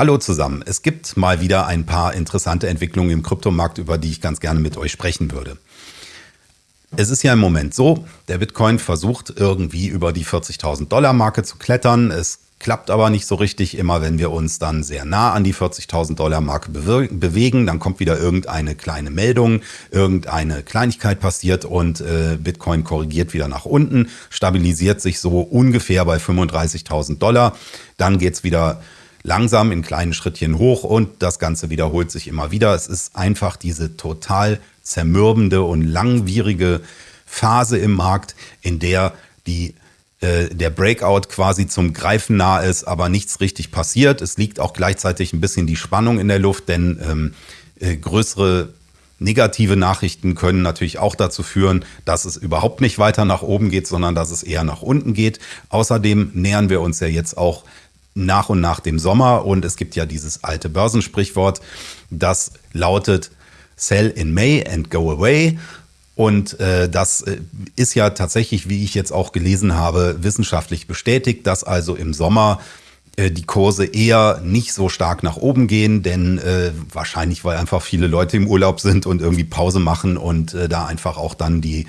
Hallo zusammen. Es gibt mal wieder ein paar interessante Entwicklungen im Kryptomarkt, über die ich ganz gerne mit euch sprechen würde. Es ist ja im Moment so, der Bitcoin versucht irgendwie über die 40.000 Dollar Marke zu klettern. Es klappt aber nicht so richtig. Immer wenn wir uns dann sehr nah an die 40.000 Dollar Marke bewegen, dann kommt wieder irgendeine kleine Meldung, irgendeine Kleinigkeit passiert und äh, Bitcoin korrigiert wieder nach unten, stabilisiert sich so ungefähr bei 35.000 Dollar. Dann geht's wieder langsam in kleinen Schrittchen hoch und das Ganze wiederholt sich immer wieder. Es ist einfach diese total zermürbende und langwierige Phase im Markt, in der die äh, der Breakout quasi zum Greifen nah ist, aber nichts richtig passiert. Es liegt auch gleichzeitig ein bisschen die Spannung in der Luft, denn ähm, äh, größere negative Nachrichten können natürlich auch dazu führen, dass es überhaupt nicht weiter nach oben geht, sondern dass es eher nach unten geht. Außerdem nähern wir uns ja jetzt auch nach und nach dem Sommer. Und es gibt ja dieses alte Börsensprichwort, das lautet Sell in May and go away. Und äh, das äh, ist ja tatsächlich, wie ich jetzt auch gelesen habe, wissenschaftlich bestätigt, dass also im Sommer äh, die Kurse eher nicht so stark nach oben gehen, denn äh, wahrscheinlich, weil einfach viele Leute im Urlaub sind und irgendwie Pause machen und äh, da einfach auch dann die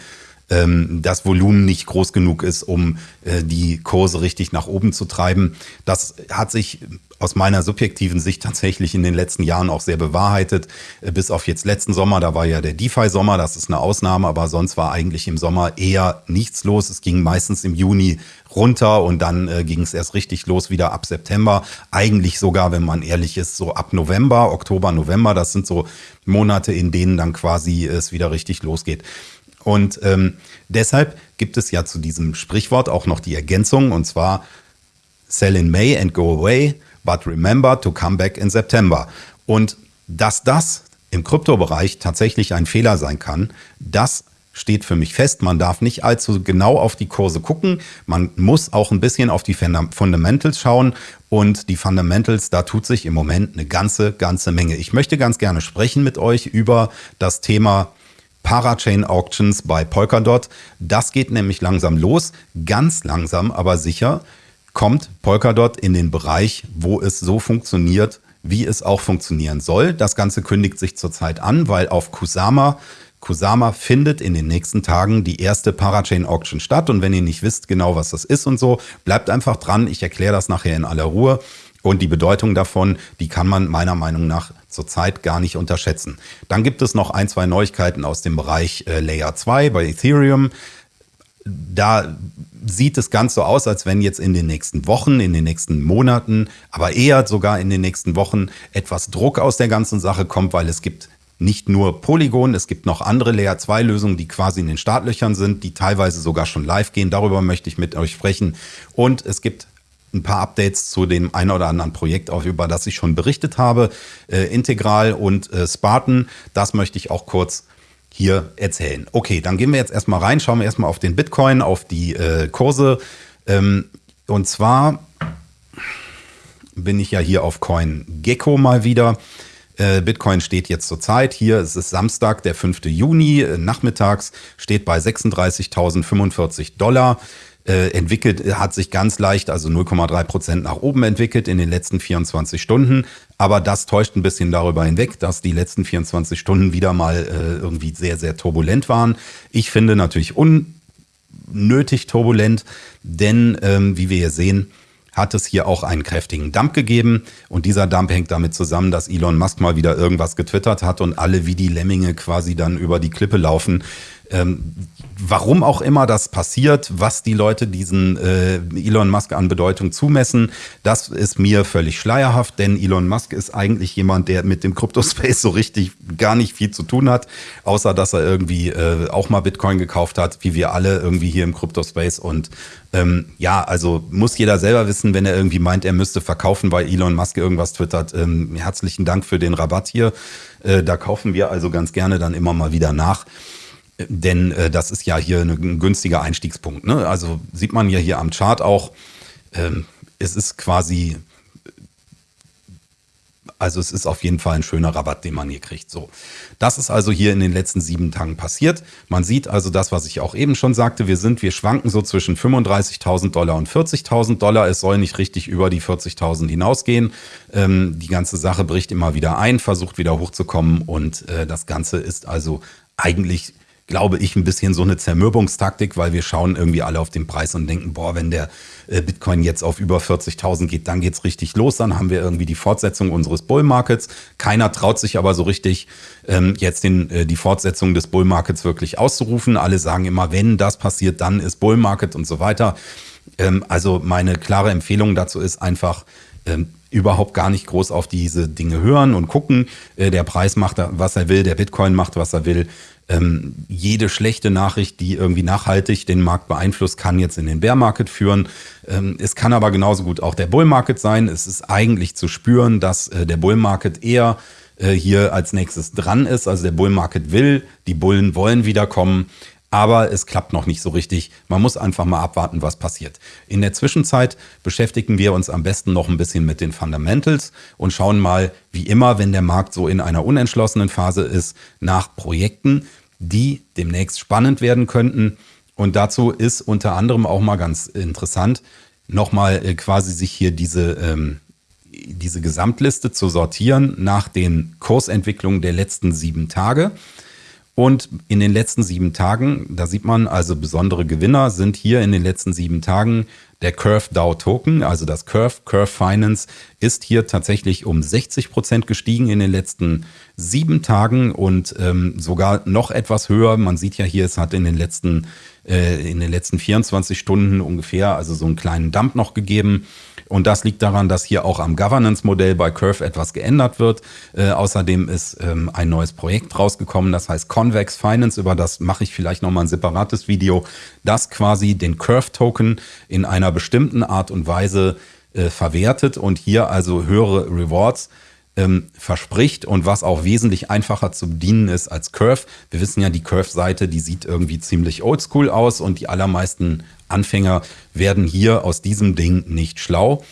ähm, das Volumen nicht groß genug ist, um äh, die Kurse richtig nach oben zu treiben. Das hat sich aus meiner subjektiven Sicht tatsächlich in den letzten Jahren auch sehr bewahrheitet. Äh, bis auf jetzt letzten Sommer, da war ja der DeFi-Sommer, das ist eine Ausnahme, aber sonst war eigentlich im Sommer eher nichts los. Es ging meistens im Juni runter und dann äh, ging es erst richtig los wieder ab September. Eigentlich sogar, wenn man ehrlich ist, so ab November, Oktober, November. Das sind so Monate, in denen dann quasi es wieder richtig losgeht. Und ähm, deshalb gibt es ja zu diesem Sprichwort auch noch die Ergänzung, und zwar Sell in May and go away, but remember to come back in September. Und dass das im Kryptobereich tatsächlich ein Fehler sein kann, das steht für mich fest. Man darf nicht allzu genau auf die Kurse gucken. Man muss auch ein bisschen auf die Fundamentals schauen. Und die Fundamentals, da tut sich im Moment eine ganze, ganze Menge. Ich möchte ganz gerne sprechen mit euch über das Thema Parachain Auctions bei Polkadot. Das geht nämlich langsam los, ganz langsam, aber sicher kommt Polkadot in den Bereich, wo es so funktioniert, wie es auch funktionieren soll. Das Ganze kündigt sich zurzeit an, weil auf Kusama Kusama findet in den nächsten Tagen die erste Parachain Auction statt. Und wenn ihr nicht wisst genau, was das ist und so, bleibt einfach dran. Ich erkläre das nachher in aller Ruhe. Und die Bedeutung davon, die kann man meiner Meinung nach zurzeit gar nicht unterschätzen. Dann gibt es noch ein, zwei Neuigkeiten aus dem Bereich äh, Layer 2 bei Ethereum. Da sieht es ganz so aus, als wenn jetzt in den nächsten Wochen, in den nächsten Monaten, aber eher sogar in den nächsten Wochen etwas Druck aus der ganzen Sache kommt, weil es gibt nicht nur Polygon, es gibt noch andere Layer 2 Lösungen, die quasi in den Startlöchern sind, die teilweise sogar schon live gehen. Darüber möchte ich mit euch sprechen. Und es gibt ein paar Updates zu dem einen oder anderen Projekt, über das ich schon berichtet habe. Äh, Integral und äh, Spartan, das möchte ich auch kurz hier erzählen. Okay, dann gehen wir jetzt erstmal rein, schauen wir erstmal auf den Bitcoin, auf die äh, Kurse. Ähm, und zwar bin ich ja hier auf CoinGecko mal wieder. Äh, Bitcoin steht jetzt zur Zeit hier, es ist Samstag, der 5. Juni, äh, nachmittags, steht bei 36.045 Dollar entwickelt, hat sich ganz leicht, also 0,3 Prozent nach oben entwickelt in den letzten 24 Stunden. Aber das täuscht ein bisschen darüber hinweg, dass die letzten 24 Stunden wieder mal äh, irgendwie sehr, sehr turbulent waren. Ich finde natürlich unnötig turbulent, denn ähm, wie wir hier sehen, hat es hier auch einen kräftigen Dump gegeben. Und dieser Dump hängt damit zusammen, dass Elon Musk mal wieder irgendwas getwittert hat und alle wie die Lemminge quasi dann über die Klippe laufen. Ähm, warum auch immer das passiert, was die Leute diesen äh, Elon Musk an Bedeutung zumessen, das ist mir völlig schleierhaft, denn Elon Musk ist eigentlich jemand, der mit dem Kryptospace so richtig gar nicht viel zu tun hat, außer dass er irgendwie äh, auch mal Bitcoin gekauft hat, wie wir alle irgendwie hier im Kryptospace. Und ähm, ja, also muss jeder selber wissen, wenn er irgendwie meint, er müsste verkaufen, weil Elon Musk irgendwas twittert. Ähm, herzlichen Dank für den Rabatt hier. Äh, da kaufen wir also ganz gerne dann immer mal wieder nach. Denn äh, das ist ja hier ein günstiger Einstiegspunkt. Ne? Also sieht man ja hier am Chart auch, ähm, es ist quasi Also es ist auf jeden Fall ein schöner Rabatt, den man hier kriegt. So, das ist also hier in den letzten sieben Tagen passiert. Man sieht also das, was ich auch eben schon sagte. Wir sind, wir schwanken so zwischen 35.000 Dollar und 40.000 Dollar. Es soll nicht richtig über die 40.000 hinausgehen. Ähm, die ganze Sache bricht immer wieder ein, versucht wieder hochzukommen und äh, das Ganze ist also eigentlich glaube ich, ein bisschen so eine Zermürbungstaktik, weil wir schauen irgendwie alle auf den Preis und denken, boah, wenn der äh, Bitcoin jetzt auf über 40.000 geht, dann geht's richtig los, dann haben wir irgendwie die Fortsetzung unseres Bull Markets. Keiner traut sich aber so richtig, ähm, jetzt den, äh, die Fortsetzung des Bull Markets wirklich auszurufen. Alle sagen immer, wenn das passiert, dann ist Bull Market und so weiter. Ähm, also meine klare Empfehlung dazu ist einfach, ähm, überhaupt gar nicht groß auf diese Dinge hören und gucken. Äh, der Preis macht, was er will, der Bitcoin macht, was er will ähm, jede schlechte Nachricht, die irgendwie nachhaltig den Markt beeinflusst, kann jetzt in den Bear Market führen. Ähm, es kann aber genauso gut auch der Bull Market sein. Es ist eigentlich zu spüren, dass äh, der Bull Market eher äh, hier als nächstes dran ist. Also der Bull Market will, die Bullen wollen wiederkommen. Aber es klappt noch nicht so richtig. Man muss einfach mal abwarten, was passiert. In der Zwischenzeit beschäftigen wir uns am besten noch ein bisschen mit den Fundamentals und schauen mal, wie immer, wenn der Markt so in einer unentschlossenen Phase ist, nach Projekten, die demnächst spannend werden könnten. Und dazu ist unter anderem auch mal ganz interessant, nochmal äh, quasi sich hier diese, ähm, diese Gesamtliste zu sortieren nach den Kursentwicklungen der letzten sieben Tage. Und in den letzten sieben Tagen, da sieht man also besondere Gewinner sind hier in den letzten sieben Tagen der Curve DAO Token, also das Curve, Curve Finance, ist hier tatsächlich um 60 Prozent gestiegen in den letzten sieben Tagen und ähm, sogar noch etwas höher. Man sieht ja hier, es hat in den letzten, äh, in den letzten 24 Stunden ungefähr, also so einen kleinen Dump noch gegeben. Und das liegt daran, dass hier auch am Governance-Modell bei Curve etwas geändert wird. Äh, außerdem ist ähm, ein neues Projekt rausgekommen, das heißt Convex Finance. Über das mache ich vielleicht nochmal ein separates Video, das quasi den Curve-Token in einer bestimmten Art und Weise äh, verwertet und hier also höhere Rewards ähm, verspricht und was auch wesentlich einfacher zu bedienen ist als Curve. Wir wissen ja, die Curve-Seite, die sieht irgendwie ziemlich oldschool aus und die allermeisten Anfänger werden hier aus diesem Ding nicht schlau.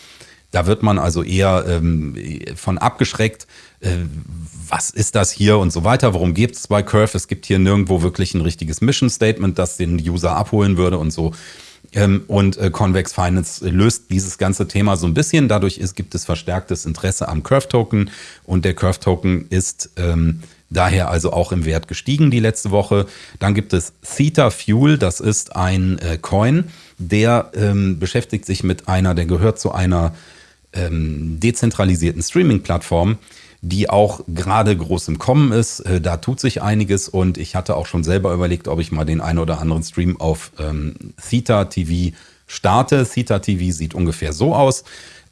Da wird man also eher ähm, von abgeschreckt. Äh, was ist das hier und so weiter? Worum geht es bei Curve? Es gibt hier nirgendwo wirklich ein richtiges Mission Statement, das den User abholen würde und so. Ähm, und äh, Convex Finance löst dieses ganze Thema so ein bisschen. Dadurch ist, gibt es verstärktes Interesse am Curve-Token und der Curve-Token ist ähm, daher also auch im Wert gestiegen die letzte Woche. Dann gibt es Theta Fuel, das ist ein äh, Coin, der ähm, beschäftigt sich mit einer, der gehört zu einer ähm, dezentralisierten Streaming-Plattform, die auch gerade groß im Kommen ist. Äh, da tut sich einiges und ich hatte auch schon selber überlegt, ob ich mal den einen oder anderen Stream auf ähm, Theta TV starte. Theta TV sieht ungefähr so aus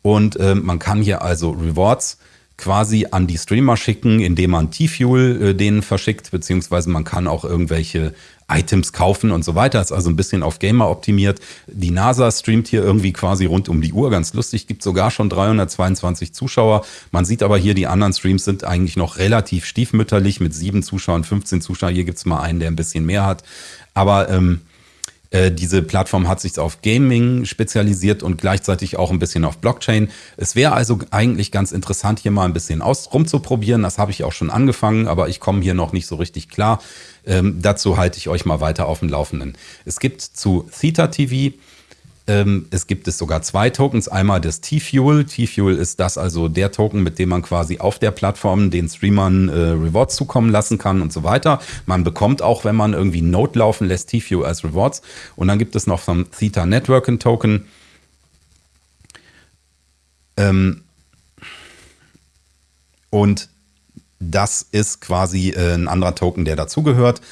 und äh, man kann hier also Rewards quasi an die Streamer schicken, indem man T-Fuel äh, denen verschickt, beziehungsweise man kann auch irgendwelche Items kaufen und so weiter. Ist also ein bisschen auf Gamer optimiert. Die NASA streamt hier irgendwie quasi rund um die Uhr. Ganz lustig. Gibt sogar schon 322 Zuschauer. Man sieht aber hier, die anderen Streams sind eigentlich noch relativ stiefmütterlich mit sieben Zuschauern, 15 Zuschauern. Hier gibt's mal einen, der ein bisschen mehr hat. Aber ähm, äh, diese Plattform hat sich auf Gaming spezialisiert und gleichzeitig auch ein bisschen auf Blockchain. Es wäre also eigentlich ganz interessant, hier mal ein bisschen aus rumzuprobieren. Das habe ich auch schon angefangen, aber ich komme hier noch nicht so richtig klar. Ähm, dazu halte ich euch mal weiter auf dem Laufenden. Es gibt zu Theta TV es gibt es sogar zwei Tokens. Einmal das T-Fuel. T-Fuel ist das also der Token, mit dem man quasi auf der Plattform den Streamern äh, Rewards zukommen lassen kann und so weiter. Man bekommt auch, wenn man irgendwie Node laufen lässt, T-Fuel als Rewards. Und dann gibt es noch vom Theta Networking Token. Ähm und das ist quasi äh, ein anderer Token, der dazugehört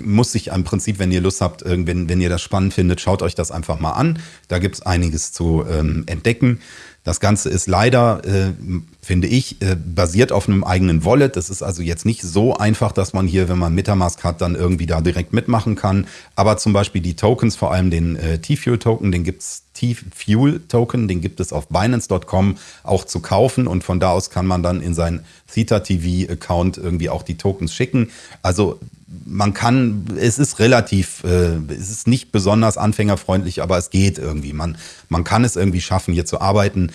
muss sich im Prinzip, wenn ihr Lust habt, wenn, wenn ihr das spannend findet, schaut euch das einfach mal an. Da gibt es einiges zu ähm, entdecken. Das Ganze ist leider, äh, finde ich, äh, basiert auf einem eigenen Wallet. Das ist also jetzt nicht so einfach, dass man hier, wenn man Metamask hat, dann irgendwie da direkt mitmachen kann. Aber zum Beispiel die Tokens, vor allem den äh, T-Fuel-Token, den gibt's T-Fuel-Token, den gibt es auf Binance.com auch zu kaufen und von da aus kann man dann in sein Theta TV-Account irgendwie auch die Tokens schicken. Also man kann, es ist relativ, äh, es ist nicht besonders anfängerfreundlich, aber es geht irgendwie. Man, man kann es irgendwie schaffen, hier zu arbeiten.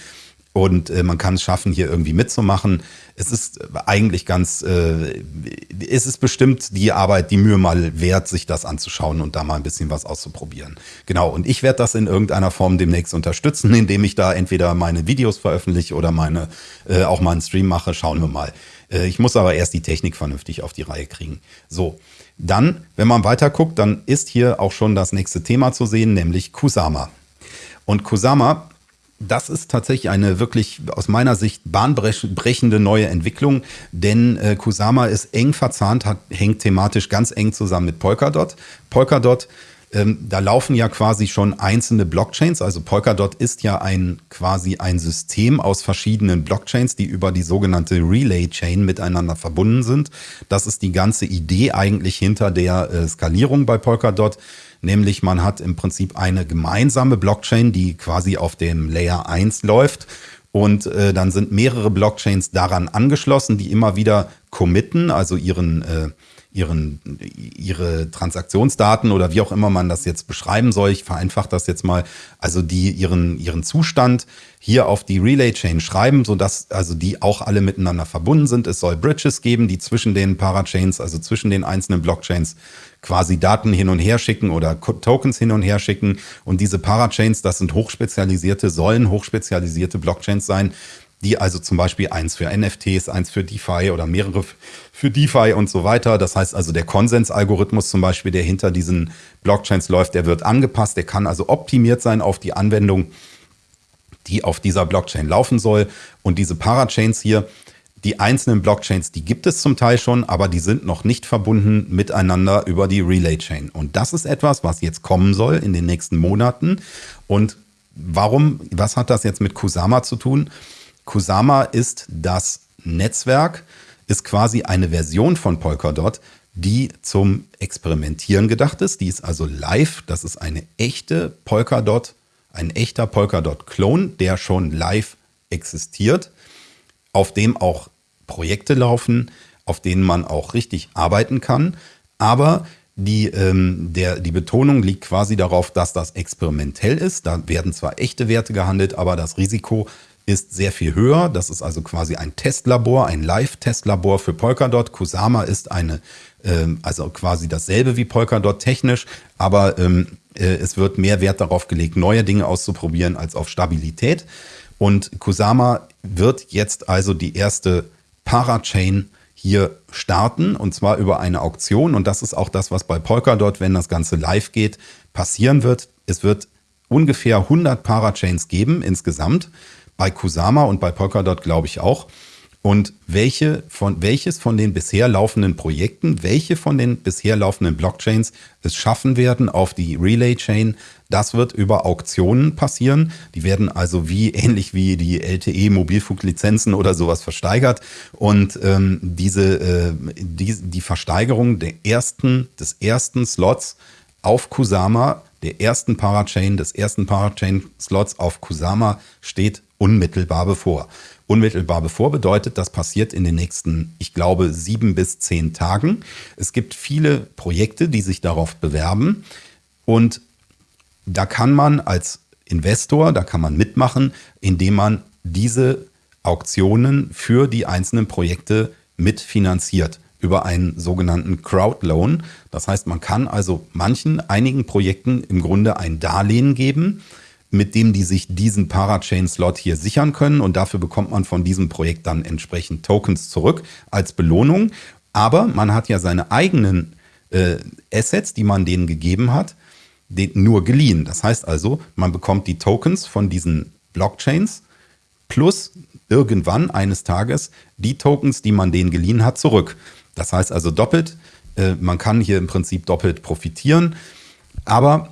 Und äh, man kann es schaffen, hier irgendwie mitzumachen. Es ist eigentlich ganz, äh, es ist bestimmt die Arbeit, die Mühe mal wert, sich das anzuschauen und da mal ein bisschen was auszuprobieren. Genau, und ich werde das in irgendeiner Form demnächst unterstützen, indem ich da entweder meine Videos veröffentliche oder meine äh, auch mal einen Stream mache. Schauen wir mal. Äh, ich muss aber erst die Technik vernünftig auf die Reihe kriegen. So, dann, wenn man weiter guckt, dann ist hier auch schon das nächste Thema zu sehen, nämlich Kusama. Und Kusama das ist tatsächlich eine wirklich aus meiner Sicht bahnbrechende neue Entwicklung, denn äh, Kusama ist eng verzahnt, hat, hängt thematisch ganz eng zusammen mit Polkadot. Polkadot, ähm, da laufen ja quasi schon einzelne Blockchains, also Polkadot ist ja ein quasi ein System aus verschiedenen Blockchains, die über die sogenannte Relay Chain miteinander verbunden sind. Das ist die ganze Idee eigentlich hinter der äh, Skalierung bei Polkadot. Nämlich man hat im Prinzip eine gemeinsame Blockchain, die quasi auf dem Layer 1 läuft. Und äh, dann sind mehrere Blockchains daran angeschlossen, die immer wieder committen, also ihren, äh, ihren, ihre Transaktionsdaten oder wie auch immer man das jetzt beschreiben soll. Ich vereinfache das jetzt mal. Also die ihren, ihren Zustand hier auf die Relay Chain schreiben, sodass also die auch alle miteinander verbunden sind. Es soll Bridges geben, die zwischen den Parachains, also zwischen den einzelnen Blockchains quasi Daten hin und her schicken oder Tokens hin und her schicken. Und diese Parachains, das sind hochspezialisierte, sollen hochspezialisierte Blockchains sein, die also zum Beispiel eins für NFTs, eins für DeFi oder mehrere für DeFi und so weiter. Das heißt also, der Konsensalgorithmus zum Beispiel, der hinter diesen Blockchains läuft, der wird angepasst, der kann also optimiert sein auf die Anwendung, die auf dieser Blockchain laufen soll. Und diese Parachains hier, die einzelnen Blockchains, die gibt es zum Teil schon, aber die sind noch nicht verbunden miteinander über die Relay Chain. Und das ist etwas, was jetzt kommen soll in den nächsten Monaten. Und warum, was hat das jetzt mit Kusama zu tun? Kusama ist das Netzwerk, ist quasi eine Version von Polkadot, die zum Experimentieren gedacht ist. Die ist also live. Das ist eine echte Polkadot, ein echter Polkadot-Klon, der schon live existiert, auf dem auch Projekte laufen, auf denen man auch richtig arbeiten kann. Aber die, ähm, der, die Betonung liegt quasi darauf, dass das experimentell ist. Da werden zwar echte Werte gehandelt, aber das Risiko ist sehr viel höher. Das ist also quasi ein Testlabor, ein Live-Testlabor für Polkadot. Kusama ist eine, ähm, also quasi dasselbe wie Polkadot technisch, aber ähm, äh, es wird mehr Wert darauf gelegt, neue Dinge auszuprobieren als auf Stabilität. Und Kusama wird jetzt also die erste Parachain hier starten und zwar über eine Auktion. Und das ist auch das, was bei Polkadot, wenn das Ganze live geht, passieren wird. Es wird ungefähr 100 Parachains geben insgesamt. Bei Kusama und bei Polkadot glaube ich auch. Und welche von, welches von den bisher laufenden Projekten, welche von den bisher laufenden Blockchains es schaffen werden auf die Relay Chain, das wird über Auktionen passieren. Die werden also wie ähnlich wie die LTE Mobilfunklizenzen oder sowas versteigert. Und ähm, diese äh, die, die Versteigerung der ersten, des ersten Slots auf Kusama, der ersten Parachain, des ersten Parachain-Slots auf Kusama steht unmittelbar bevor. Unmittelbar bevor bedeutet, das passiert in den nächsten, ich glaube, sieben bis zehn Tagen. Es gibt viele Projekte, die sich darauf bewerben. Und da kann man als Investor, da kann man mitmachen, indem man diese Auktionen für die einzelnen Projekte mitfinanziert über einen sogenannten Crowdloan. Das heißt, man kann also manchen, einigen Projekten im Grunde ein Darlehen geben mit dem die sich diesen Parachain-Slot hier sichern können. Und dafür bekommt man von diesem Projekt dann entsprechend Tokens zurück als Belohnung. Aber man hat ja seine eigenen äh, Assets, die man denen gegeben hat, nur geliehen. Das heißt also, man bekommt die Tokens von diesen Blockchains plus irgendwann eines Tages die Tokens, die man denen geliehen hat, zurück. Das heißt also doppelt. Äh, man kann hier im Prinzip doppelt profitieren. Aber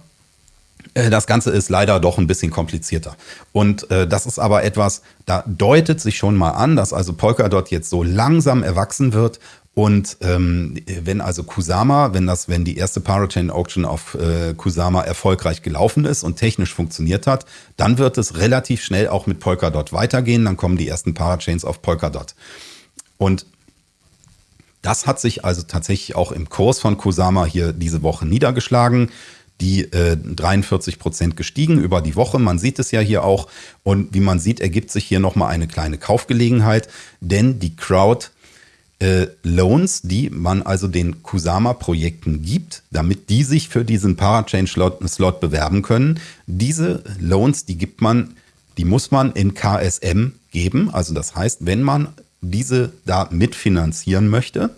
das Ganze ist leider doch ein bisschen komplizierter. Und äh, das ist aber etwas, da deutet sich schon mal an, dass also Polkadot jetzt so langsam erwachsen wird. Und ähm, wenn also Kusama, wenn das, wenn die erste Parachain Auction auf äh, Kusama erfolgreich gelaufen ist und technisch funktioniert hat, dann wird es relativ schnell auch mit Polkadot weitergehen. Dann kommen die ersten Parachains auf Polkadot. Und das hat sich also tatsächlich auch im Kurs von Kusama hier diese Woche niedergeschlagen. Die äh, 43 Prozent gestiegen über die Woche. Man sieht es ja hier auch. Und wie man sieht, ergibt sich hier nochmal eine kleine Kaufgelegenheit, denn die Crowd äh, Loans, die man also den Kusama-Projekten gibt, damit die sich für diesen Parachain-Slot bewerben können. Diese Loans, die gibt man, die muss man in KSM geben. Also das heißt, wenn man diese da mitfinanzieren möchte,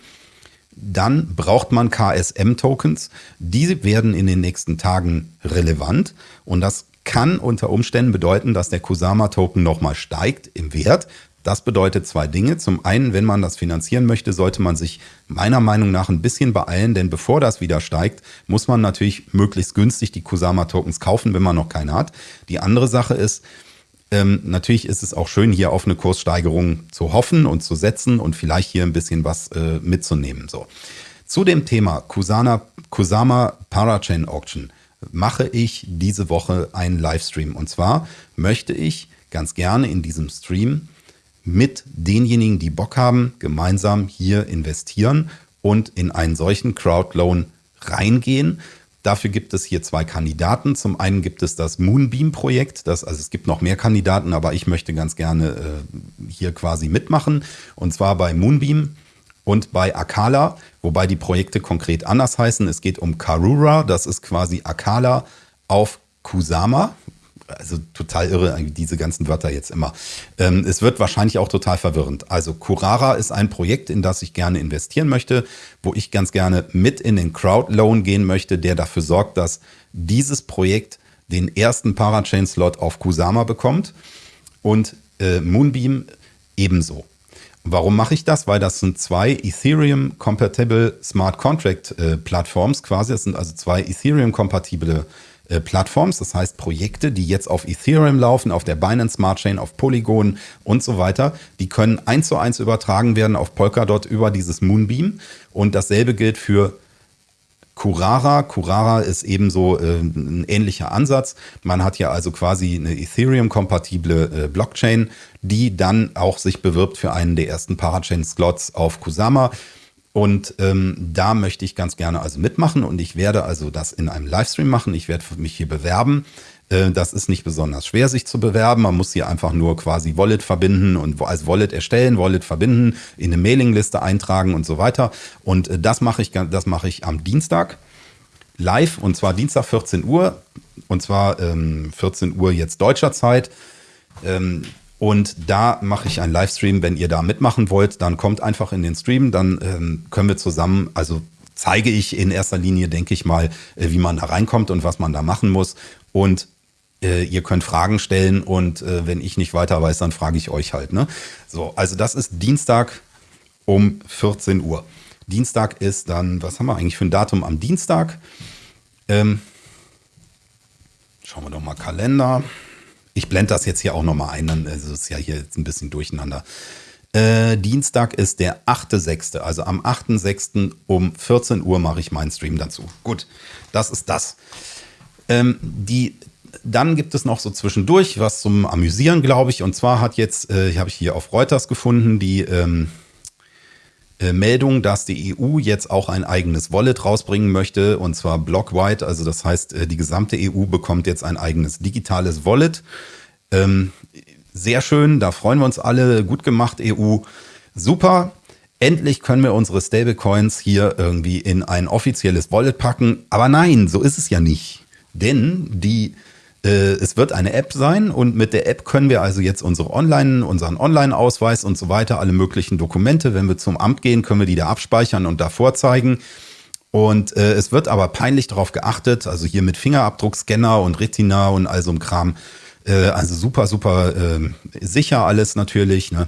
dann braucht man KSM-Tokens. Die werden in den nächsten Tagen relevant und das kann unter Umständen bedeuten, dass der Kusama-Token nochmal steigt im Wert. Das bedeutet zwei Dinge. Zum einen, wenn man das finanzieren möchte, sollte man sich meiner Meinung nach ein bisschen beeilen, denn bevor das wieder steigt, muss man natürlich möglichst günstig die Kusama-Tokens kaufen, wenn man noch keine hat. Die andere Sache ist, ähm, natürlich ist es auch schön, hier auf eine Kurssteigerung zu hoffen und zu setzen und vielleicht hier ein bisschen was äh, mitzunehmen. So. Zu dem Thema Kusana, Kusama Parachain Auction mache ich diese Woche einen Livestream. Und zwar möchte ich ganz gerne in diesem Stream mit denjenigen, die Bock haben, gemeinsam hier investieren und in einen solchen Crowdloan reingehen. Dafür gibt es hier zwei Kandidaten. Zum einen gibt es das Moonbeam-Projekt. also es gibt noch mehr Kandidaten, aber ich möchte ganz gerne äh, hier quasi mitmachen. Und zwar bei Moonbeam und bei Akala, wobei die Projekte konkret anders heißen. Es geht um Karura, das ist quasi Akala auf Kusama also total irre, diese ganzen Wörter jetzt immer. Ähm, es wird wahrscheinlich auch total verwirrend. Also Curara ist ein Projekt, in das ich gerne investieren möchte, wo ich ganz gerne mit in den Crowdloan gehen möchte, der dafür sorgt, dass dieses Projekt den ersten Parachain-Slot auf Kusama bekommt und äh, Moonbeam ebenso. Warum mache ich das? Weil das sind zwei Ethereum-compatible Smart Contract-Plattforms äh, quasi. Das sind also zwei Ethereum-kompatible äh, Plattforms, das heißt Projekte, die jetzt auf Ethereum laufen, auf der Binance Smart Chain, auf Polygon und so weiter, die können eins zu eins übertragen werden auf Polkadot über dieses Moonbeam. Und dasselbe gilt für Curara. Curara ist ebenso äh, ein ähnlicher Ansatz. Man hat ja also quasi eine Ethereum-kompatible äh, Blockchain, die dann auch sich bewirbt für einen der ersten Parachain-Slots auf Kusama. Und ähm, da möchte ich ganz gerne also mitmachen und ich werde also das in einem Livestream machen. Ich werde mich hier bewerben. Äh, das ist nicht besonders schwer, sich zu bewerben. Man muss hier einfach nur quasi Wallet verbinden und als Wallet erstellen, Wallet verbinden, in eine Mailingliste eintragen und so weiter. Und äh, das mache ich, das mache ich am Dienstag live und zwar Dienstag 14 Uhr und zwar ähm, 14 Uhr jetzt deutscher Zeit. Ähm, und da mache ich einen Livestream. Wenn ihr da mitmachen wollt, dann kommt einfach in den Stream. Dann ähm, können wir zusammen, also zeige ich in erster Linie, denke ich mal, äh, wie man da reinkommt und was man da machen muss. Und äh, ihr könnt Fragen stellen und äh, wenn ich nicht weiter weiß, dann frage ich euch halt. Ne? So, also das ist Dienstag um 14 Uhr. Dienstag ist dann, was haben wir eigentlich für ein Datum am Dienstag? Ähm, schauen wir doch mal Kalender. Ich blende das jetzt hier auch nochmal ein, dann ist es ja hier jetzt ein bisschen durcheinander. Äh, Dienstag ist der 8.6. Also am 8.6. um 14 Uhr mache ich meinen Stream dazu. Gut, das ist das. Ähm, die, dann gibt es noch so zwischendurch was zum Amüsieren, glaube ich. Und zwar hat jetzt, äh, habe ich hier auf Reuters gefunden, die ähm, äh, Meldung, dass die EU jetzt auch ein eigenes Wallet rausbringen möchte, und zwar blockwide. Also das heißt, äh, die gesamte EU bekommt jetzt ein eigenes digitales Wallet. Ähm, sehr schön, da freuen wir uns alle. Gut gemacht, EU. Super. Endlich können wir unsere Stablecoins hier irgendwie in ein offizielles Wallet packen. Aber nein, so ist es ja nicht. Denn die äh, es wird eine App sein und mit der App können wir also jetzt unsere Online, unseren Online-Ausweis und so weiter, alle möglichen Dokumente, wenn wir zum Amt gehen, können wir die da abspeichern und da vorzeigen. Und äh, es wird aber peinlich darauf geachtet, also hier mit Fingerabdruckscanner und Retina und all so ein Kram. Äh, also super, super äh, sicher alles natürlich. Ne?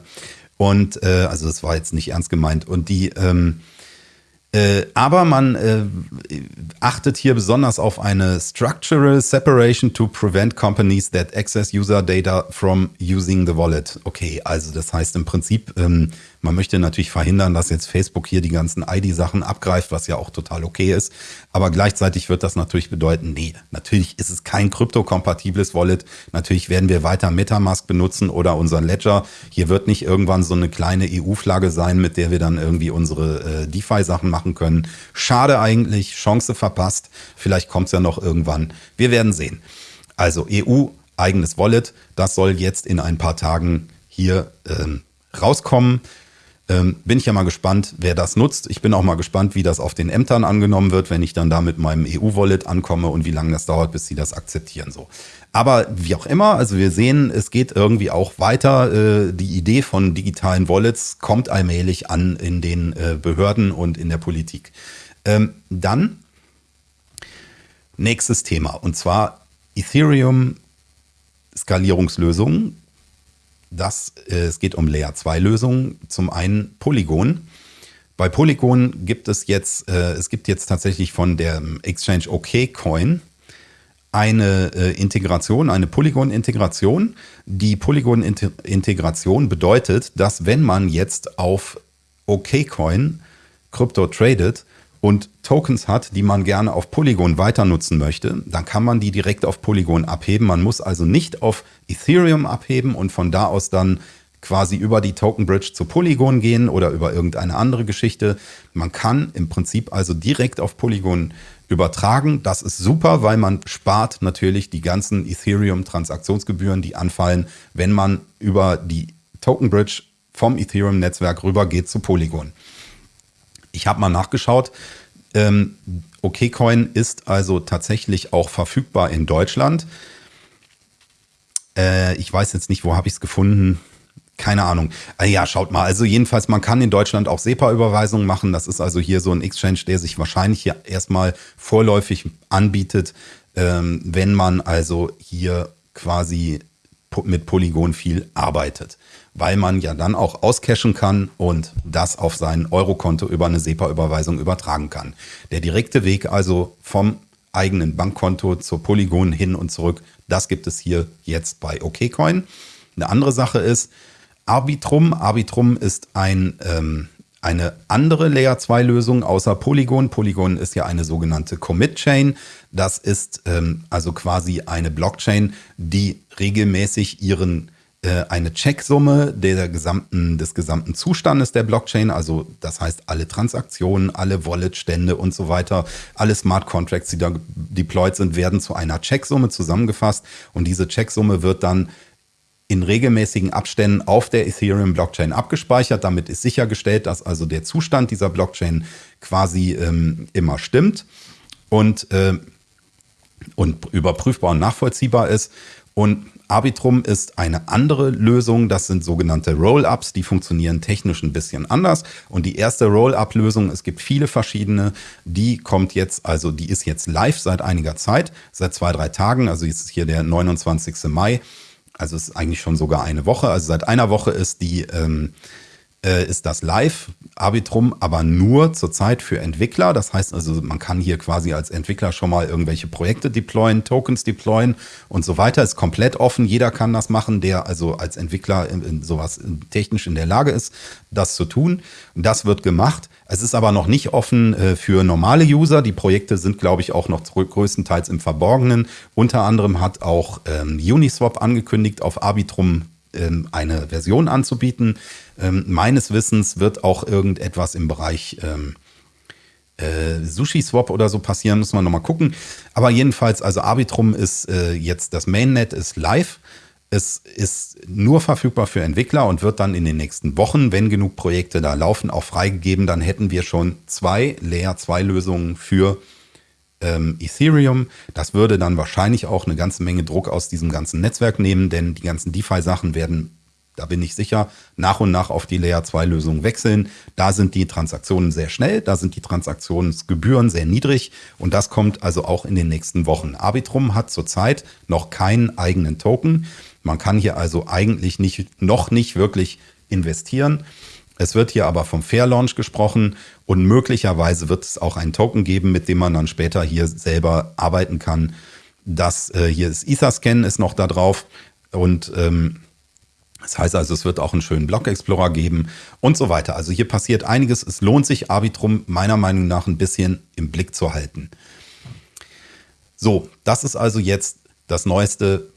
Und äh, also das war jetzt nicht ernst gemeint. Und die ähm, äh, aber man äh, achtet hier besonders auf eine Structural Separation to prevent companies that access user data from using the wallet. Okay, also das heißt im Prinzip, ähm, man möchte natürlich verhindern, dass jetzt Facebook hier die ganzen ID-Sachen abgreift, was ja auch total okay ist. Aber gleichzeitig wird das natürlich bedeuten, nee, natürlich ist es kein kryptokompatibles Wallet. Natürlich werden wir weiter Metamask benutzen oder unseren Ledger. Hier wird nicht irgendwann so eine kleine EU-Flagge sein, mit der wir dann irgendwie unsere äh, DeFi-Sachen machen können. Schade eigentlich, Chance verpasst. Vielleicht kommt es ja noch irgendwann. Wir werden sehen. Also EU, eigenes Wallet, das soll jetzt in ein paar Tagen hier ähm, rauskommen. Ähm, bin ich ja mal gespannt, wer das nutzt. Ich bin auch mal gespannt, wie das auf den Ämtern angenommen wird, wenn ich dann da mit meinem EU-Wallet ankomme und wie lange das dauert, bis sie das akzeptieren. So. Aber wie auch immer, also wir sehen, es geht irgendwie auch weiter. Äh, die Idee von digitalen Wallets kommt allmählich an in den äh, Behörden und in der Politik. Ähm, dann nächstes Thema und zwar Ethereum Skalierungslösungen das, äh, es geht um Layer 2 Lösungen. Zum einen Polygon. Bei Polygon gibt es jetzt, äh, es gibt jetzt tatsächlich von der Exchange OKCoin eine äh, Integration, eine Polygon-Integration. Die Polygon-Integration bedeutet, dass wenn man jetzt auf OKCoin Krypto tradet, und Tokens hat, die man gerne auf Polygon weiter nutzen möchte, dann kann man die direkt auf Polygon abheben. Man muss also nicht auf Ethereum abheben und von da aus dann quasi über die Token Bridge zu Polygon gehen oder über irgendeine andere Geschichte. Man kann im Prinzip also direkt auf Polygon übertragen. Das ist super, weil man spart natürlich die ganzen Ethereum-Transaktionsgebühren, die anfallen, wenn man über die Token Bridge vom Ethereum-Netzwerk rübergeht zu Polygon. Ich habe mal nachgeschaut. Ähm, OKCoin ist also tatsächlich auch verfügbar in Deutschland. Äh, ich weiß jetzt nicht, wo habe ich es gefunden. Keine Ahnung. Äh, ja, schaut mal. Also jedenfalls, man kann in Deutschland auch SEPA-Überweisungen machen. Das ist also hier so ein Exchange, der sich wahrscheinlich hier erstmal vorläufig anbietet, ähm, wenn man also hier quasi mit Polygon viel arbeitet weil man ja dann auch auscashen kann und das auf sein Eurokonto über eine SEPA-Überweisung übertragen kann. Der direkte Weg also vom eigenen Bankkonto zur Polygon hin und zurück, das gibt es hier jetzt bei OKCoin. Eine andere Sache ist Arbitrum. Arbitrum ist ein, ähm, eine andere Layer 2 Lösung außer Polygon. Polygon ist ja eine sogenannte Commit Chain. Das ist ähm, also quasi eine Blockchain, die regelmäßig ihren eine Checksumme der gesamten, des gesamten Zustandes der Blockchain, also das heißt alle Transaktionen, alle Wallet-Stände und so weiter, alle Smart Contracts, die da deployed sind, werden zu einer Checksumme zusammengefasst und diese Checksumme wird dann in regelmäßigen Abständen auf der Ethereum-Blockchain abgespeichert. Damit ist sichergestellt, dass also der Zustand dieser Blockchain quasi ähm, immer stimmt und, äh, und überprüfbar und nachvollziehbar ist. Und Arbitrum ist eine andere Lösung. Das sind sogenannte Roll-ups. Die funktionieren technisch ein bisschen anders. Und die erste Roll-up-Lösung, es gibt viele verschiedene, die kommt jetzt, also die ist jetzt live seit einiger Zeit, seit zwei, drei Tagen. Also jetzt ist hier der 29. Mai. Also ist eigentlich schon sogar eine Woche. Also seit einer Woche ist die ähm, äh, ist das live. Arbitrum aber nur zurzeit für Entwickler. Das heißt also, man kann hier quasi als Entwickler schon mal irgendwelche Projekte deployen, Tokens deployen und so weiter. Ist komplett offen. Jeder kann das machen, der also als Entwickler in, in sowas technisch in der Lage ist, das zu tun. Und das wird gemacht. Es ist aber noch nicht offen äh, für normale User. Die Projekte sind, glaube ich, auch noch größtenteils im Verborgenen. Unter anderem hat auch ähm, Uniswap angekündigt, auf Arbitrum ähm, eine Version anzubieten. Ähm, meines Wissens wird auch irgendetwas im Bereich ähm, äh, Sushi-Swap oder so passieren, muss man nochmal gucken. Aber jedenfalls, also Arbitrum ist äh, jetzt, das Mainnet ist live. Es ist nur verfügbar für Entwickler und wird dann in den nächsten Wochen, wenn genug Projekte da laufen, auch freigegeben. Dann hätten wir schon zwei Layer 2 Lösungen für ähm, Ethereum. Das würde dann wahrscheinlich auch eine ganze Menge Druck aus diesem ganzen Netzwerk nehmen, denn die ganzen DeFi-Sachen werden da bin ich sicher, nach und nach auf die Layer 2 Lösung wechseln. Da sind die Transaktionen sehr schnell, da sind die Transaktionsgebühren sehr niedrig und das kommt also auch in den nächsten Wochen. Arbitrum hat zurzeit noch keinen eigenen Token. Man kann hier also eigentlich nicht, noch nicht wirklich investieren. Es wird hier aber vom Fair Launch gesprochen und möglicherweise wird es auch einen Token geben, mit dem man dann später hier selber arbeiten kann. Das äh, hier ist Etherscan ist noch da drauf und ähm, das heißt also, es wird auch einen schönen Block Explorer geben und so weiter. Also hier passiert einiges. Es lohnt sich, Arbitrum meiner Meinung nach ein bisschen im Blick zu halten. So, das ist also jetzt das Neueste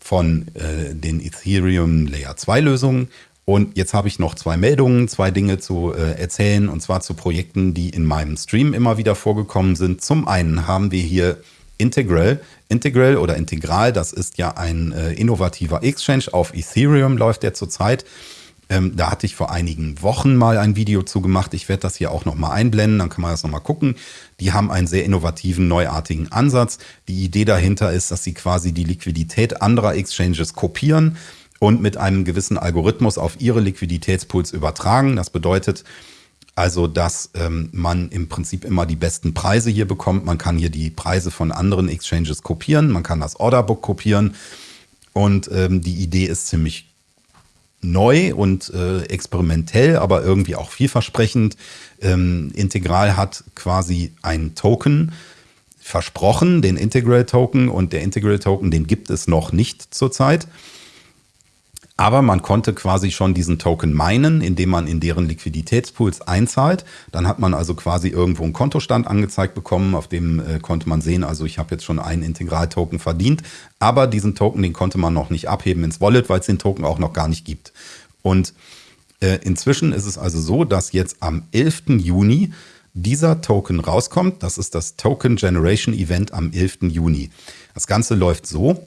von äh, den Ethereum Layer 2 Lösungen. Und jetzt habe ich noch zwei Meldungen, zwei Dinge zu äh, erzählen, und zwar zu Projekten, die in meinem Stream immer wieder vorgekommen sind. Zum einen haben wir hier Integral. Integral oder Integral, das ist ja ein äh, innovativer Exchange. Auf Ethereum läuft der zurzeit. Ähm, da hatte ich vor einigen Wochen mal ein Video zu gemacht. Ich werde das hier auch nochmal einblenden, dann kann man das nochmal gucken. Die haben einen sehr innovativen, neuartigen Ansatz. Die Idee dahinter ist, dass sie quasi die Liquidität anderer Exchanges kopieren und mit einem gewissen Algorithmus auf ihre Liquiditätspools übertragen. Das bedeutet, also, dass ähm, man im Prinzip immer die besten Preise hier bekommt. Man kann hier die Preise von anderen Exchanges kopieren, man kann das Orderbook kopieren. Und ähm, die Idee ist ziemlich neu und äh, experimentell, aber irgendwie auch vielversprechend. Ähm, Integral hat quasi ein Token versprochen, den Integral Token, und der Integral Token, den gibt es noch nicht zurzeit. Aber man konnte quasi schon diesen Token meinen, indem man in deren Liquiditätspools einzahlt. Dann hat man also quasi irgendwo einen Kontostand angezeigt bekommen, auf dem äh, konnte man sehen, also ich habe jetzt schon einen Integral-Token verdient. Aber diesen Token, den konnte man noch nicht abheben ins Wallet, weil es den Token auch noch gar nicht gibt. Und äh, inzwischen ist es also so, dass jetzt am 11. Juni dieser Token rauskommt. Das ist das Token Generation Event am 11. Juni. Das Ganze läuft so,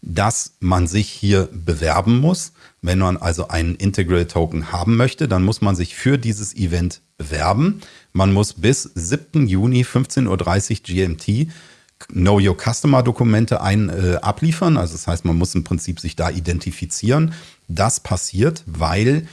dass man sich hier bewerben muss. Wenn man also einen Integral Token haben möchte, dann muss man sich für dieses Event bewerben. Man muss bis 7. Juni 15.30 Uhr GMT Know Your Customer Dokumente ein, äh, abliefern. Also das heißt, man muss im Prinzip sich da identifizieren. Das passiert, weil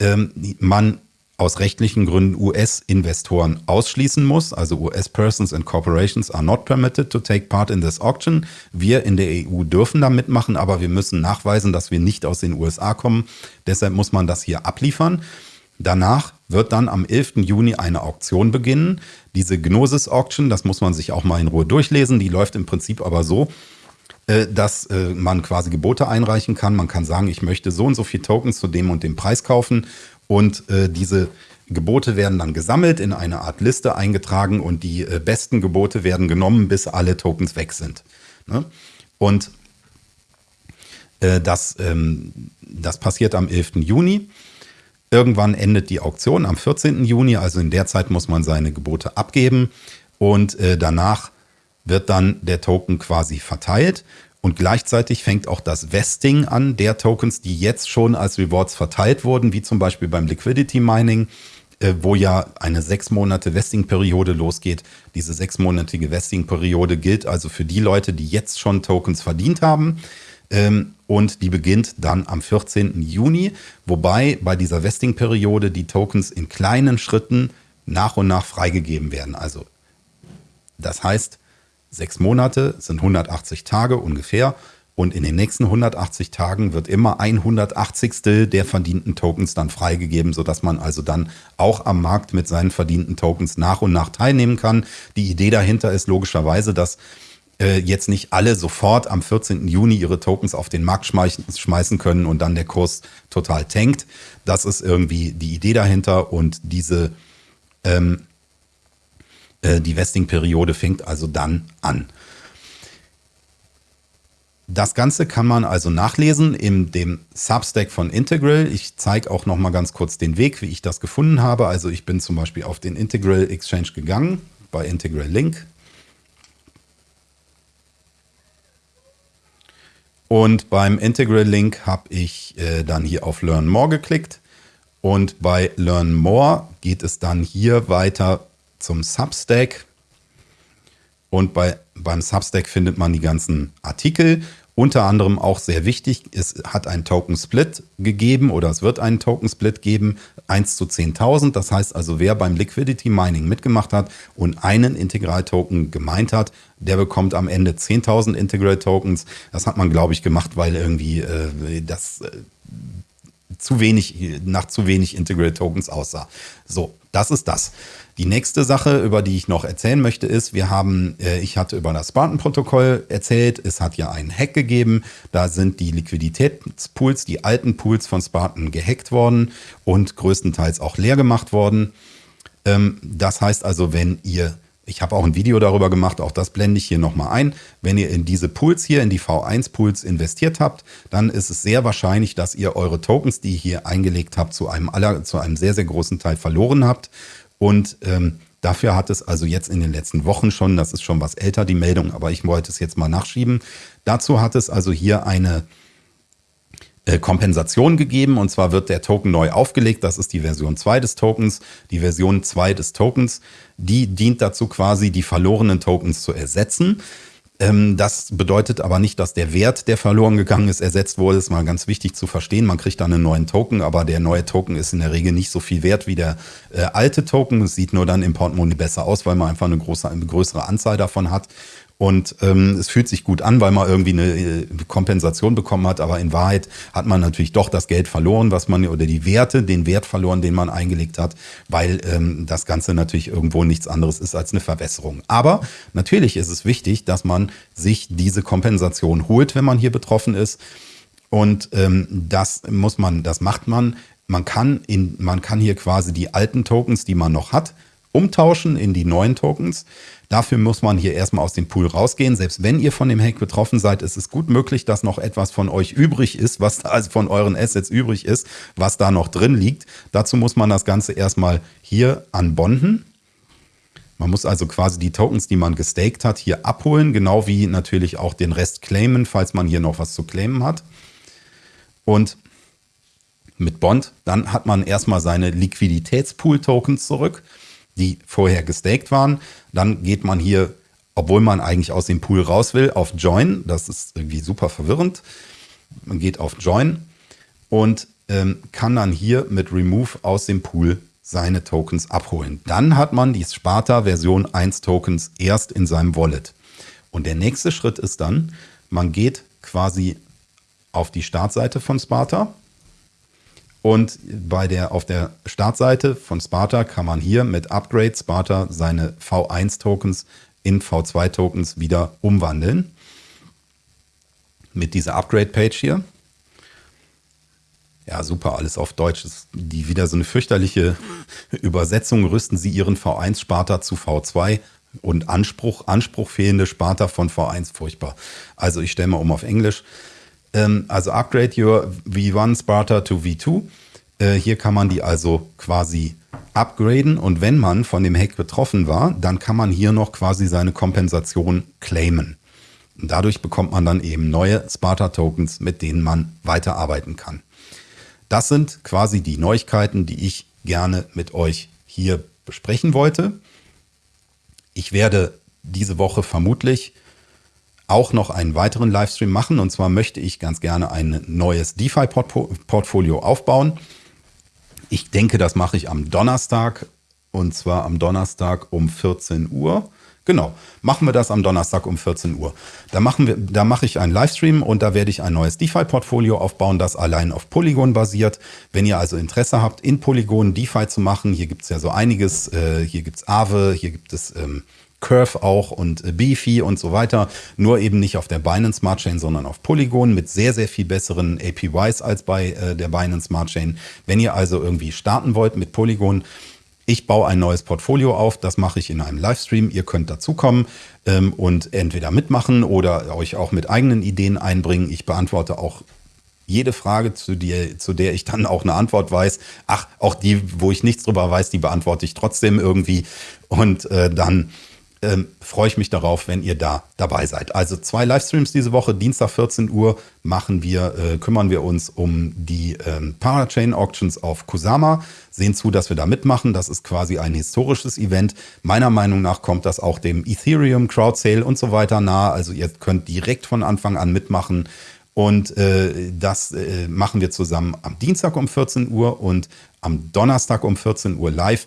ähm, man aus rechtlichen Gründen US-Investoren ausschließen muss. Also US-Persons and Corporations are not permitted to take part in this auction. Wir in der EU dürfen da mitmachen, aber wir müssen nachweisen, dass wir nicht aus den USA kommen. Deshalb muss man das hier abliefern. Danach wird dann am 11. Juni eine Auktion beginnen. Diese Gnosis Auction, das muss man sich auch mal in Ruhe durchlesen, die läuft im Prinzip aber so, äh, dass äh, man quasi Gebote einreichen kann. Man kann sagen, ich möchte so und so viele Tokens zu dem und dem Preis kaufen und äh, diese Gebote werden dann gesammelt, in eine Art Liste eingetragen und die äh, besten Gebote werden genommen, bis alle Tokens weg sind. Ne? Und äh, das, ähm, das passiert am 11. Juni. Irgendwann endet die Auktion am 14. Juni, also in der Zeit muss man seine Gebote abgeben und äh, danach wird dann der Token quasi verteilt und gleichzeitig fängt auch das Vesting an der Tokens, die jetzt schon als Rewards verteilt wurden, wie zum Beispiel beim Liquidity Mining, äh, wo ja eine sechs Monate Vesting-Periode losgeht. Diese sechsmonatige Vesting-Periode gilt also für die Leute, die jetzt schon Tokens verdient haben. Ähm, und die beginnt dann am 14. Juni, wobei bei dieser Vesting-Periode die Tokens in kleinen Schritten nach und nach freigegeben werden. Also das heißt, Sechs Monate sind 180 Tage ungefähr. Und in den nächsten 180 Tagen wird immer ein 180. der verdienten Tokens dann freigegeben, sodass man also dann auch am Markt mit seinen verdienten Tokens nach und nach teilnehmen kann. Die Idee dahinter ist logischerweise, dass äh, jetzt nicht alle sofort am 14. Juni ihre Tokens auf den Markt schmeißen können und dann der Kurs total tankt. Das ist irgendwie die Idee dahinter und diese ähm, äh, die Vesting-Periode fängt also dann an. Das Ganze kann man also nachlesen in dem Substack von Integral. Ich zeige auch noch mal ganz kurz den Weg, wie ich das gefunden habe. Also ich bin zum Beispiel auf den Integral Exchange gegangen, bei Integral Link. Und beim Integral Link habe ich äh, dann hier auf Learn More geklickt. Und bei Learn More geht es dann hier weiter zum Substack. Und bei, beim Substack findet man die ganzen Artikel. Unter anderem auch sehr wichtig, es hat einen Token Split gegeben oder es wird einen Token Split geben, 1 zu 10.000. Das heißt also, wer beim Liquidity Mining mitgemacht hat und einen Integral Token gemeint hat, der bekommt am Ende 10.000 Integral Tokens. Das hat man, glaube ich, gemacht, weil irgendwie äh, das äh, zu wenig, nach zu wenig Integral Tokens aussah. So, das ist das. Die nächste Sache, über die ich noch erzählen möchte, ist, wir haben, äh, ich hatte über das Spartan-Protokoll erzählt, es hat ja einen Hack gegeben, da sind die Liquiditätspools, die alten Pools von Spartan gehackt worden und größtenteils auch leer gemacht worden. Ähm, das heißt also, wenn ihr Ich habe auch ein Video darüber gemacht, auch das blende ich hier nochmal ein. Wenn ihr in diese Pools hier, in die V1-Pools investiert habt, dann ist es sehr wahrscheinlich, dass ihr eure Tokens, die ihr hier eingelegt habt, zu einem, aller, zu einem sehr, sehr großen Teil verloren habt. Und ähm, dafür hat es also jetzt in den letzten Wochen schon, das ist schon was älter, die Meldung, aber ich wollte es jetzt mal nachschieben. Dazu hat es also hier eine Kompensation gegeben und zwar wird der Token neu aufgelegt. Das ist die Version 2 des Tokens. Die Version 2 des Tokens, die dient dazu quasi, die verlorenen Tokens zu ersetzen. Ähm, das bedeutet aber nicht, dass der Wert, der verloren gegangen ist, ersetzt wurde. Das ist mal ganz wichtig zu verstehen. Man kriegt dann einen neuen Token, aber der neue Token ist in der Regel nicht so viel wert wie der äh, alte Token. Es sieht nur dann im Portemonnaie besser aus, weil man einfach eine, große, eine größere Anzahl davon hat. Und ähm, es fühlt sich gut an, weil man irgendwie eine äh, Kompensation bekommen hat. Aber in Wahrheit hat man natürlich doch das Geld verloren, was man oder die Werte, den Wert verloren, den man eingelegt hat, weil ähm, das Ganze natürlich irgendwo nichts anderes ist als eine Verwässerung. Aber natürlich ist es wichtig, dass man sich diese Kompensation holt, wenn man hier betroffen ist. Und ähm, das muss man, das macht man. Man kann in, man kann hier quasi die alten Tokens, die man noch hat, umtauschen in die neuen Tokens. Dafür muss man hier erstmal aus dem Pool rausgehen. Selbst wenn ihr von dem Hack betroffen seid, ist es gut möglich, dass noch etwas von euch übrig ist, was da also von euren Assets übrig ist, was da noch drin liegt. Dazu muss man das Ganze erstmal hier anbonden. Man muss also quasi die Tokens, die man gestaked hat, hier abholen, genau wie natürlich auch den Rest claimen, falls man hier noch was zu claimen hat. Und mit Bond, dann hat man erstmal seine Liquiditätspool-Tokens zurück die vorher gestaked waren. Dann geht man hier, obwohl man eigentlich aus dem Pool raus will, auf Join. Das ist irgendwie super verwirrend. Man geht auf Join und ähm, kann dann hier mit Remove aus dem Pool seine Tokens abholen. Dann hat man die Sparta Version 1 Tokens erst in seinem Wallet. Und der nächste Schritt ist dann, man geht quasi auf die Startseite von Sparta und bei der, auf der Startseite von Sparta kann man hier mit Upgrade Sparta seine V1-Tokens in V2-Tokens wieder umwandeln. Mit dieser Upgrade-Page hier. Ja, super, alles auf Deutsch. Das ist die wieder so eine fürchterliche Übersetzung. Rüsten Sie Ihren V1-Sparta zu V2 und Anspruch, Anspruch fehlende Sparta von V1, furchtbar. Also ich stelle mal um auf Englisch. Ähm, also upgrade your V1 Sparta to V2. Äh, hier kann man die also quasi upgraden und wenn man von dem Hack betroffen war, dann kann man hier noch quasi seine Kompensation claimen. Und dadurch bekommt man dann eben neue Sparta-Tokens, mit denen man weiterarbeiten kann. Das sind quasi die Neuigkeiten, die ich gerne mit euch hier besprechen wollte. Ich werde diese Woche vermutlich auch noch einen weiteren Livestream machen. Und zwar möchte ich ganz gerne ein neues DeFi-Portfolio aufbauen. Ich denke, das mache ich am Donnerstag. Und zwar am Donnerstag um 14 Uhr. Genau, machen wir das am Donnerstag um 14 Uhr. Da, machen wir, da mache ich einen Livestream und da werde ich ein neues DeFi-Portfolio aufbauen, das allein auf Polygon basiert. Wenn ihr also Interesse habt, in Polygon DeFi zu machen, hier gibt es ja so einiges. Äh, hier gibt es Aave, hier gibt es ähm, Curve auch und äh, Beefy und so weiter. Nur eben nicht auf der Binance Smart Chain, sondern auf Polygon mit sehr, sehr viel besseren APYs als bei äh, der Binance Smart Chain. Wenn ihr also irgendwie starten wollt mit Polygon, ich baue ein neues Portfolio auf, das mache ich in einem Livestream. Ihr könnt dazukommen ähm, und entweder mitmachen oder euch auch mit eigenen Ideen einbringen. Ich beantworte auch jede Frage, zu, dir, zu der ich dann auch eine Antwort weiß. Ach, auch die, wo ich nichts drüber weiß, die beantworte ich trotzdem irgendwie. Und äh, dann ähm, freue ich mich darauf, wenn ihr da dabei seid. Also zwei Livestreams diese Woche, Dienstag 14 Uhr machen wir, äh, kümmern wir uns um die ähm, Parachain Auctions auf Kusama, sehen zu, dass wir da mitmachen. Das ist quasi ein historisches Event. Meiner Meinung nach kommt das auch dem Ethereum Crowd Sale und so weiter nahe. Also ihr könnt direkt von Anfang an mitmachen. Und äh, das äh, machen wir zusammen am Dienstag um 14 Uhr und am Donnerstag um 14 Uhr live.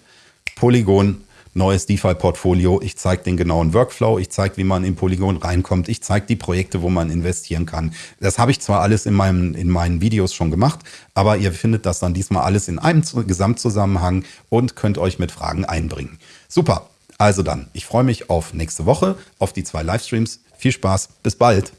Polygon neues DeFi-Portfolio. Ich zeige den genauen Workflow, ich zeige, wie man in Polygon reinkommt, ich zeige die Projekte, wo man investieren kann. Das habe ich zwar alles in, meinem, in meinen Videos schon gemacht, aber ihr findet das dann diesmal alles in einem Gesamtzusammenhang und könnt euch mit Fragen einbringen. Super, also dann, ich freue mich auf nächste Woche, auf die zwei Livestreams. Viel Spaß, bis bald.